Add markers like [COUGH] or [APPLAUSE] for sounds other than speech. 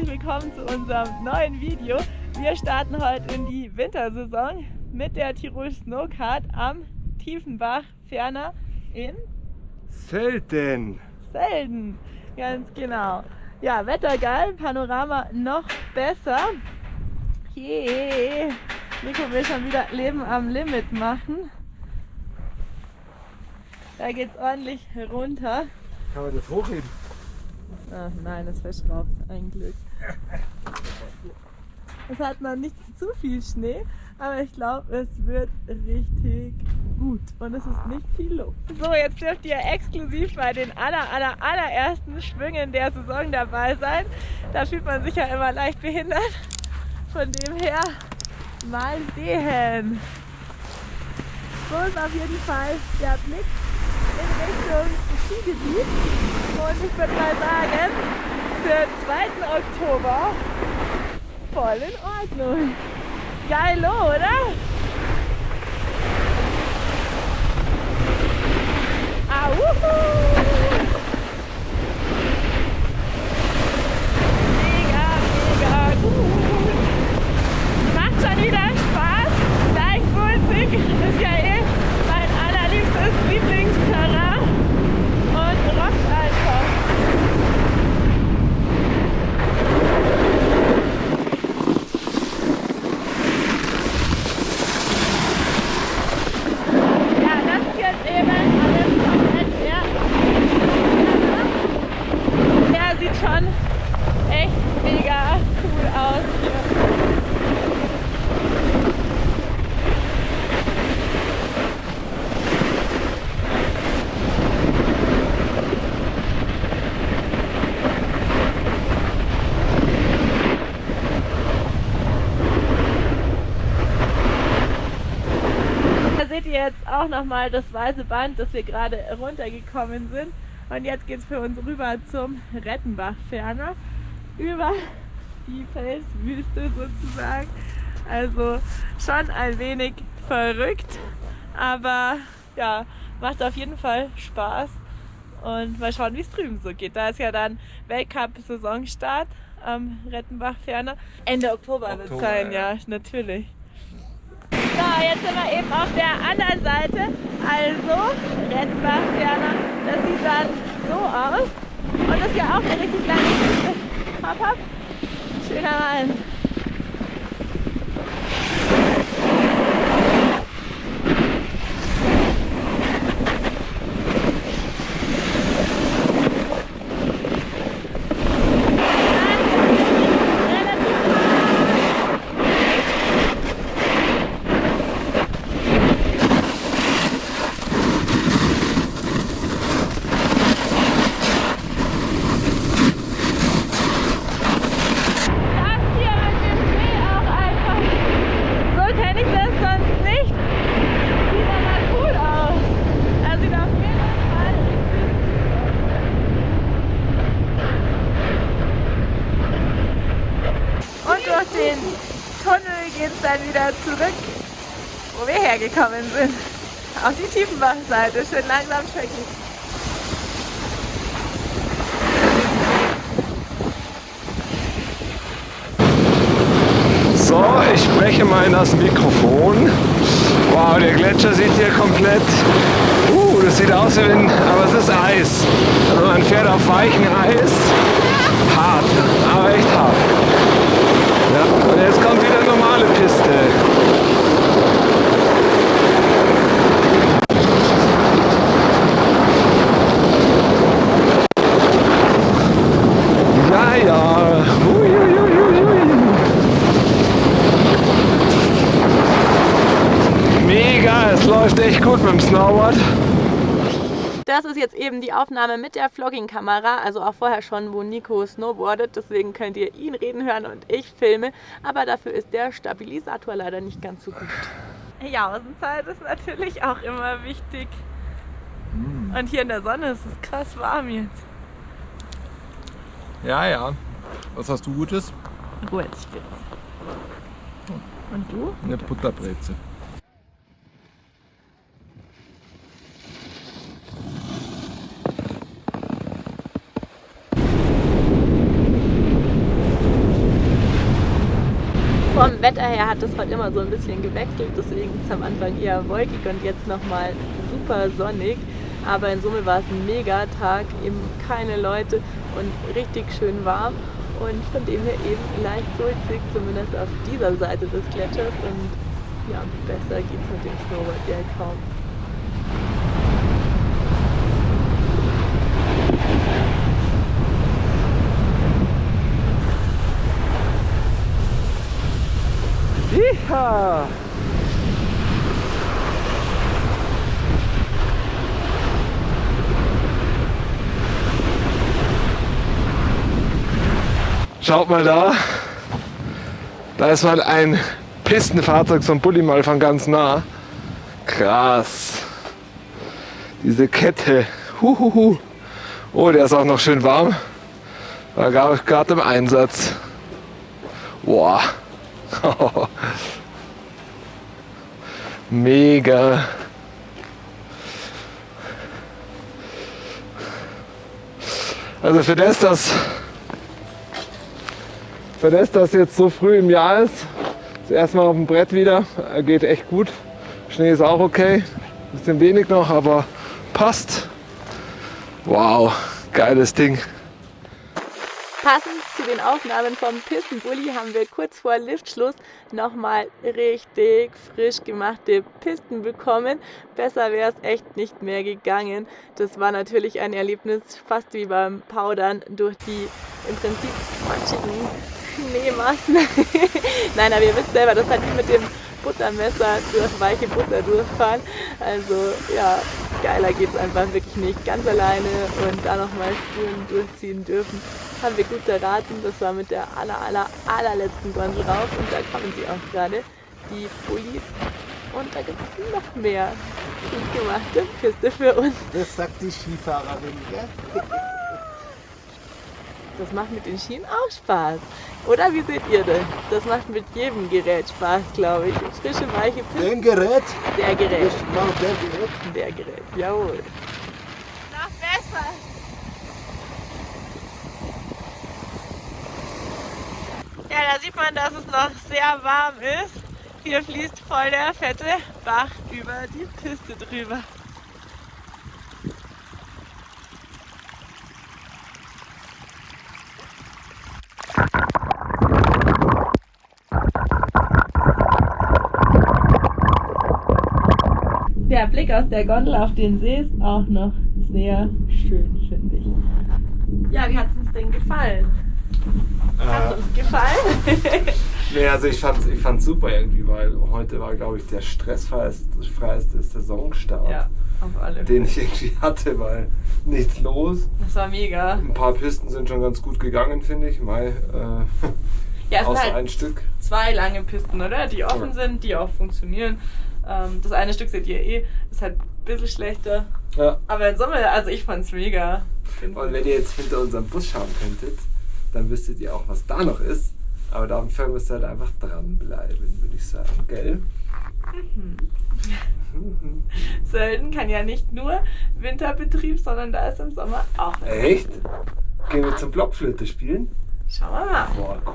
herzlich willkommen zu unserem neuen Video. Wir starten heute in die Wintersaison mit der Tirol Snowcard am Tiefenbach, ferner in Selten. Selden. Ganz genau. Ja, Wetter geil, Panorama noch besser. Yeah. Nico will schon wieder Leben am Limit machen. Da geht's ordentlich runter. Kann man das hochheben? Ach nein, das verschraubt. Ein Glück. Es hat noch nicht zu viel Schnee, aber ich glaube, es wird richtig gut und es ist nicht viel los. So, jetzt dürft ihr exklusiv bei den aller, aller, allerersten Schwüngen der Saison dabei sein. Da fühlt man sich ja immer leicht behindert. Von dem her mal sehen. So ist auf jeden Fall der Blick in Richtung Skigebiet. Und ich würde mal sagen, für 2. Oktober voll in Ordnung. Geil, oder? Ah, wuhu! Mega, mega gut. Macht schon wieder Spaß. Deichwulzig ist ja eh mein allerliebstes Lieblingsterrain und rockt einfach. Ja, das ist jetzt eben alles komplett leer. Der sieht schon echt mega cool aus hier. Da seht ihr jetzt auch nochmal das weiße Band, dass wir gerade runtergekommen sind. Und jetzt geht es für uns rüber zum Rettenbach-Ferner. Über die Felswüste sozusagen. Also schon ein wenig verrückt, aber ja, macht auf jeden Fall Spaß. Und mal schauen, wie es drüben so geht. Da ist ja dann Weltcup-Saisonstart am Rettenbach-Ferner. Ende Oktober, wird es Oktober, sein, ja, natürlich. So, jetzt sind wir eben auf der anderen Seite. Also, Rettenbach ferner. Das sieht dann so aus. Und das ist ja auch eine richtig lange Piste. Hopp, hopp. Schöner Mann. Das hier mit dem Schnee auch einfach. So kenne ich das sonst nicht. Sieht aber cool aus. Er sieht auf jeden Fall Und durch den Tunnel geht es dann wieder zurück, wo wir hergekommen sind. Auf die Tiefenbachseite. Schön langsam schrecklich. So, ich spreche mal in das Mikrofon. Wow, der Gletscher sieht hier komplett. Uh, das sieht aus wie wenn. Aber es ist Eis. Also man fährt auf weichem Eis. Hart, aber echt hart. Ja, und jetzt kommt wieder normale Piste. Ja, ja. Hui, hui, hui, hui. Mega, es läuft echt gut mit dem Snowboard. Das ist jetzt eben die Aufnahme mit der Vlogging-Kamera, also auch vorher schon, wo Nico snowboardet. Deswegen könnt ihr ihn reden hören und ich filme. Aber dafür ist der Stabilisator leider nicht ganz so gut. Ja, Außenzeit ist natürlich auch immer wichtig. Und hier in der Sonne ist es krass warm jetzt. Ja, ja. Was hast du Gutes? Gut, spitz. Und du? Eine Butterbreze. Vom Wetter her hat es heute immer so ein bisschen gewechselt, deswegen ist es am Anfang eher wolkig und jetzt nochmal super sonnig. Aber in Summe war es ein mega Tag, eben keine Leute und richtig schön warm und von dem her eben leicht sulzig, zumindest auf dieser Seite des Gletschers und ja, besser geht es mit dem Snowboard ja kaum. Schaut mal da. Da ist mal ein Pistenfahrzeug, ein Bulli mal von ganz nah. Krass. Diese Kette. Huhuhu. Oh, der ist auch noch schön warm. War gerade im Einsatz. Boah. [LAUGHS] Mega. Also für das, dass für das, dass jetzt so früh im Jahr ist, das erste Mal auf dem Brett wieder, geht echt gut. Schnee ist auch okay, bisschen wenig noch, aber passt. Wow, geiles Ding. Passend zu den Aufnahmen vom Pistenbully haben wir kurz vor Liftschluss nochmal richtig frisch gemachte Pisten bekommen. Besser wäre es echt nicht mehr gegangen. Das war natürlich ein Erlebnis, fast wie beim Powdern durch die im Prinzip matschigen [LAUGHS] Schneemassen. Nein, aber ihr wisst selber, das hat wie mit dem Buttermesser durch weiche Butter durchfahren. Also ja, geiler geht es einfach wirklich nicht. Ganz alleine und da nochmal Spuren durchziehen dürfen. Haben wir gut erraten. Das war mit der aller, aller, allerletzten Gondel rauf und da kommen sie auch gerade, die Bullis. Und da gibt es noch mehr gut gemachte Piste für uns. Das sagt die Skifahrerin, gell? Das macht mit den Schienen auch Spaß. Oder wie seht ihr das? Das macht mit jedem Gerät Spaß, glaube ich. Frische, weiche Pisten. Den Gerät? Der Gerät. Ich mach der Gerät. Der Gerät, jawohl. Noch besser. Ja, da sieht man, dass es noch sehr warm ist. Hier fließt voll der fette Bach über die Piste drüber. Der Blick aus der Gondel auf den See ist auch noch sehr schön, finde ich. Ja, wie hat es uns denn gefallen? Hat es uns gefallen? [LAUGHS] Nee, also ich fand's, ich fand's super irgendwie, weil heute war, glaube ich, der stressfreieste freieste Saisonstart, ja, auf alle den ich irgendwie hatte, weil nichts los. Das war mega. Ein paar Pisten sind schon ganz gut gegangen, finde ich. Mal, äh, Ja, es [LAUGHS] außer halt ein Stück. zwei lange Pisten, oder? Die offen Ja. sind, die auch funktionieren. Ähm, das eine Stück seht ihr eh, ist halt ein bisschen schlechter. Ja. Aber in Summe, also ich fand's mega. Und wenn ihr jetzt hinter unserem Bus schauen könntet, dann wüsstet ihr auch, was da noch ist. Aber dafür müsst ihr halt einfach dranbleiben, würde ich sagen, gell? [LAUGHS] Sölden kann ja nicht nur Winterbetrieb, sondern da ist im Sommer auch was. Echt? Gehen wir zum Blockflöte spielen? Schauen wir mal. Boah, cool.